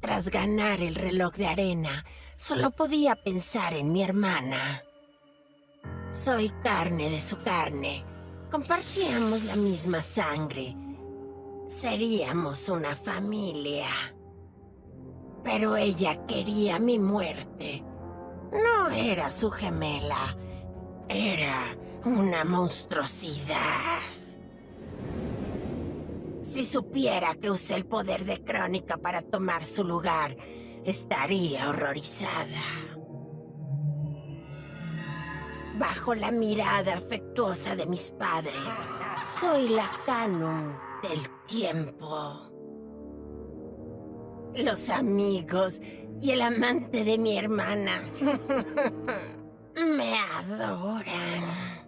Tras ganar el reloj de arena, solo podía pensar en mi hermana. Soy carne de su carne. Compartíamos la misma sangre. Seríamos una familia. Pero ella quería mi muerte. No era su gemela. Era una monstruosidad. Si supiera que usé el poder de Crónica para tomar su lugar, estaría horrorizada. Bajo la mirada afectuosa de mis padres, soy la Canum del tiempo. Los amigos y el amante de mi hermana me adoran.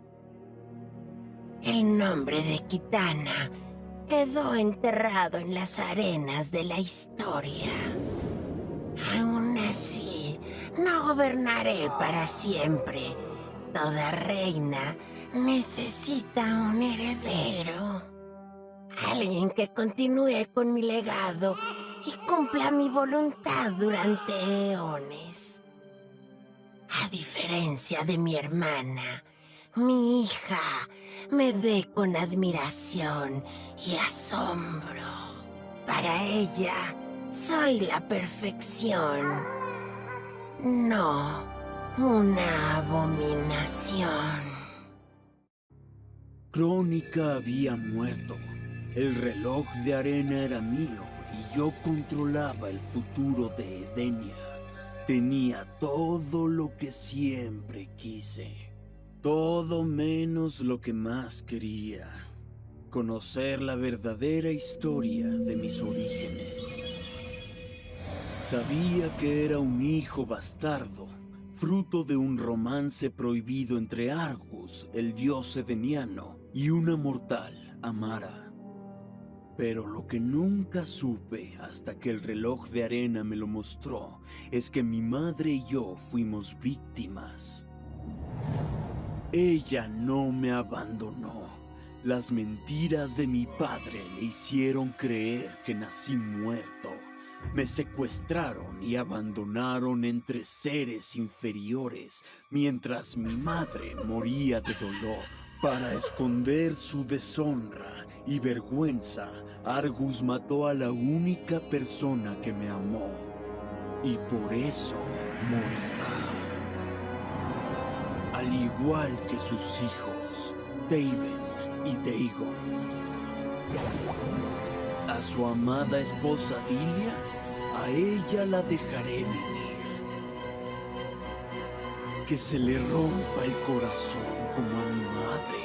El nombre de Kitana quedó enterrado en las arenas de la historia. Aún así, no gobernaré para siempre. Toda reina necesita un heredero. Alguien que continúe con mi legado y cumpla mi voluntad durante eones. A diferencia de mi hermana, mi hija me ve con admiración y asombro. Para ella, soy la perfección. No una abominación. Crónica había muerto. El reloj de arena era mío y yo controlaba el futuro de Edenia. Tenía todo lo que siempre quise. Todo menos lo que más quería. Conocer la verdadera historia de mis orígenes. Sabía que era un hijo bastardo, fruto de un romance prohibido entre Argus, el dios edeniano, y una mortal, Amara. Pero lo que nunca supe hasta que el reloj de arena me lo mostró es que mi madre y yo fuimos víctimas. Ella no me abandonó. Las mentiras de mi padre le hicieron creer que nací muerto. Me secuestraron y abandonaron entre seres inferiores mientras mi madre moría de dolor. Para esconder su deshonra y vergüenza, Argus mató a la única persona que me amó. Y por eso morirá al igual que sus hijos, David y Dagon. A su amada esposa Dilia, a ella la dejaré vivir. Que se le rompa el corazón como a mi madre,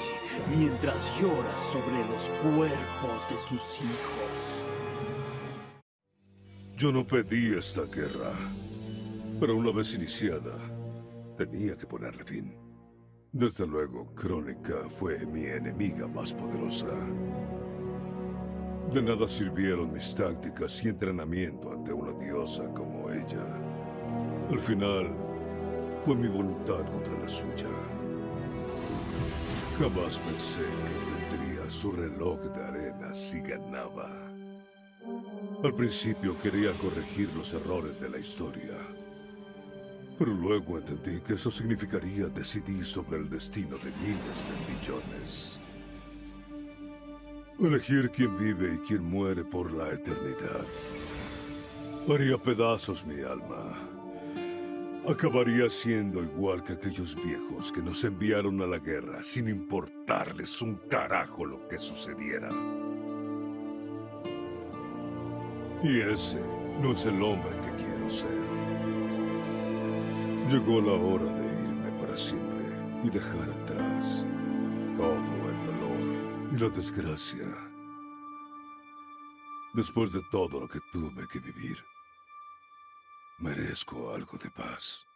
mientras llora sobre los cuerpos de sus hijos. Yo no pedí esta guerra, pero una vez iniciada, tenía que ponerle fin. Desde luego, Crónica fue mi enemiga más poderosa. De nada sirvieron mis tácticas y entrenamiento ante una diosa como ella. Al final, fue mi voluntad contra la suya. Jamás pensé que tendría su reloj de arena si ganaba. Al principio quería corregir los errores de la historia. Pero luego entendí que eso significaría decidir sobre el destino de miles de millones. Elegir quién vive y quién muere por la eternidad. Haría pedazos mi alma. Acabaría siendo igual que aquellos viejos que nos enviaron a la guerra sin importarles un carajo lo que sucediera. Y ese no es el hombre que quiero ser. Llegó la hora de irme para siempre y dejar atrás todo el dolor y la desgracia. Después de todo lo que tuve que vivir, merezco algo de paz.